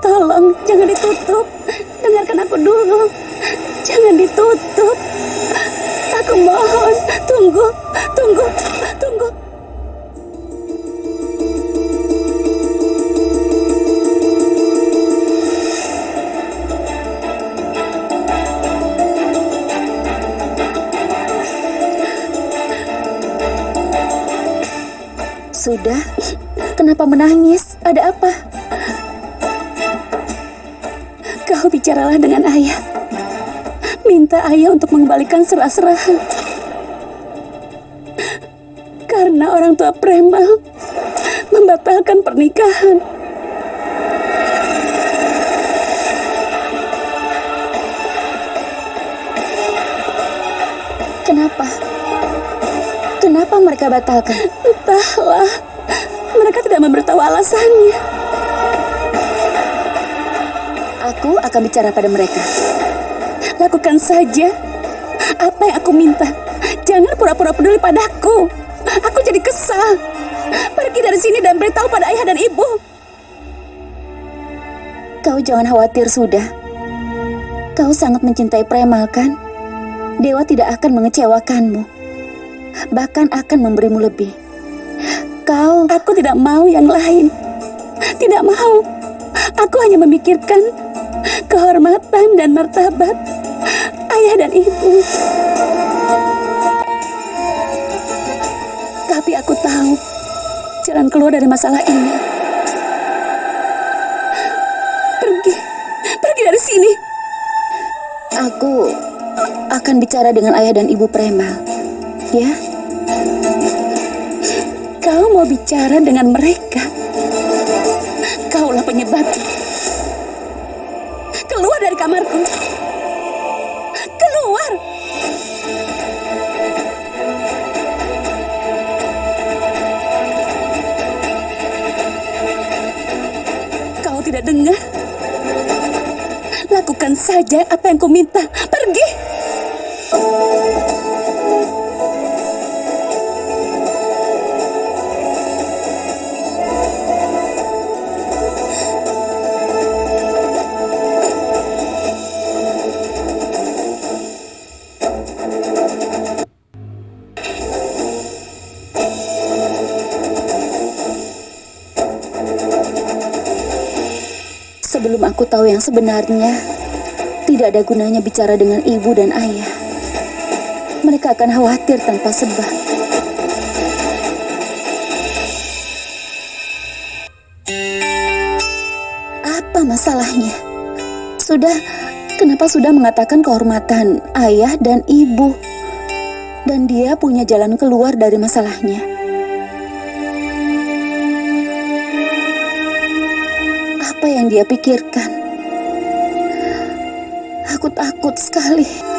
Tolong, jangan ditutup. Dengarkan aku dulu. Jangan ditutup. Aku mohon, tunggu, tunggu, tunggu. Sudah? Kenapa menangis? Ada apa? Kau bicaralah dengan ayah. Minta ayah untuk mengembalikan serah-serahan. Karena orang tua Premal membatalkan pernikahan. Kenapa? Kenapa mereka batalkan? Entahlah, mereka tidak memberitahu alasannya. Aku akan bicara pada mereka. Lakukan saja apa yang aku minta. Jangan pura-pura peduli padaku. Aku jadi kesal. Pergi dari sini dan beritahu pada ayah dan ibu. Kau jangan khawatir sudah. Kau sangat mencintai Premal kan? Dewa tidak akan mengecewakanmu. Bahkan akan memberimu lebih. Kau Aku tidak mau yang lain. Tidak mau. Aku hanya memikirkan kehormatan dan martabat ayah dan ibu. Tapi aku tahu jalan keluar dari masalah ini. Pergi, pergi dari sini. Aku akan bicara dengan ayah dan ibu Premal. Ya? Kau mau bicara dengan mereka. Dengar? Lakukan saja apa yang kuminta. Pergi. Sebelum aku tahu yang sebenarnya, tidak ada gunanya bicara dengan ibu dan ayah. Mereka akan khawatir tanpa sebab. Apa masalahnya? Sudah, kenapa sudah mengatakan kehormatan ayah dan ibu? Dan dia punya jalan keluar dari masalahnya. Yang dia pikirkan? Aku takut sekali.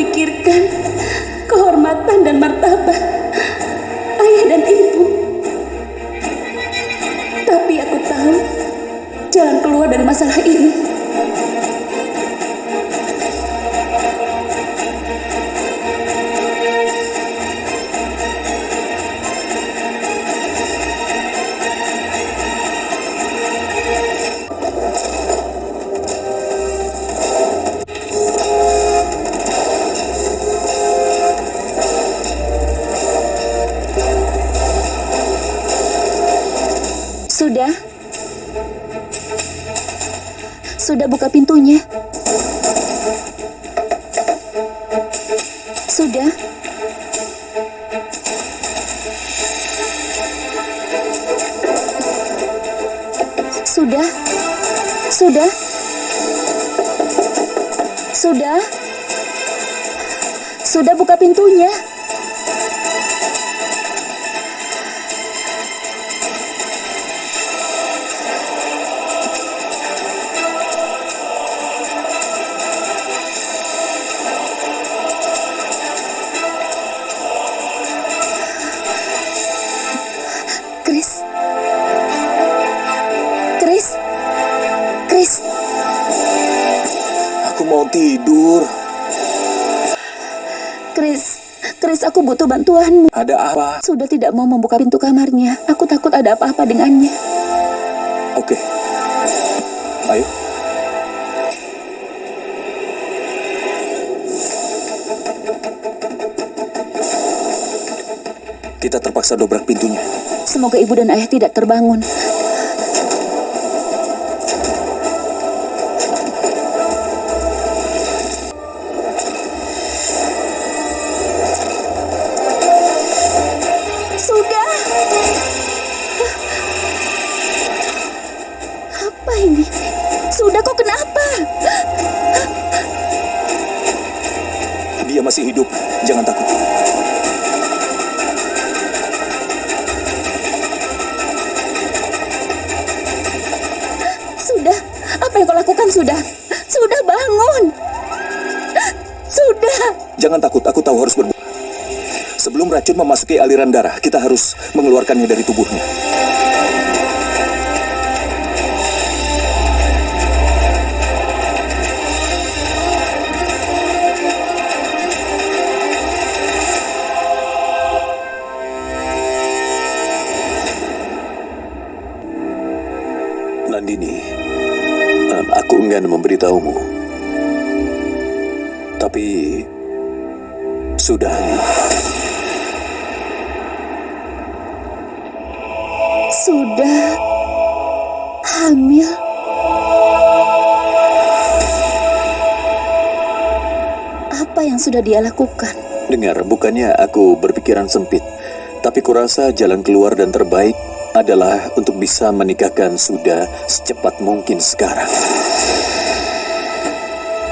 Memikirkan kehormatan dan martabat Sudah buka pintunya? Sudah? Sudah? Sudah? Sudah? Sudah buka pintunya? Mau tidur. Chris, Chris aku butuh bantuanmu. Ada apa? Sudah tidak mau membuka pintu kamarnya. Aku takut ada apa-apa dengannya. Oke. Ayo. Kita terpaksa dobrak pintunya. Semoga ibu dan ayah tidak terbangun. Kenapa? Dia masih hidup. Jangan takut. Sudah. Apa yang kau lakukan sudah? Sudah bangun. Sudah. Jangan takut. Aku tahu harus berbuat. Sebelum racun memasuki aliran darah, kita harus mengeluarkannya dari tubuhnya. Em, aku enggan memberitahumu. Tapi sudah. Sudah hamil. Apa yang sudah dia lakukan? Dengar, bukannya aku berpikiran sempit, tapi kurasa jalan keluar dan terbaik adalah untuk bisa menikahkan Suda secepat mungkin sekarang.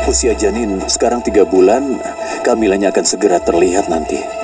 Usia janin sekarang tiga bulan, kehamilannya akan segera terlihat nanti.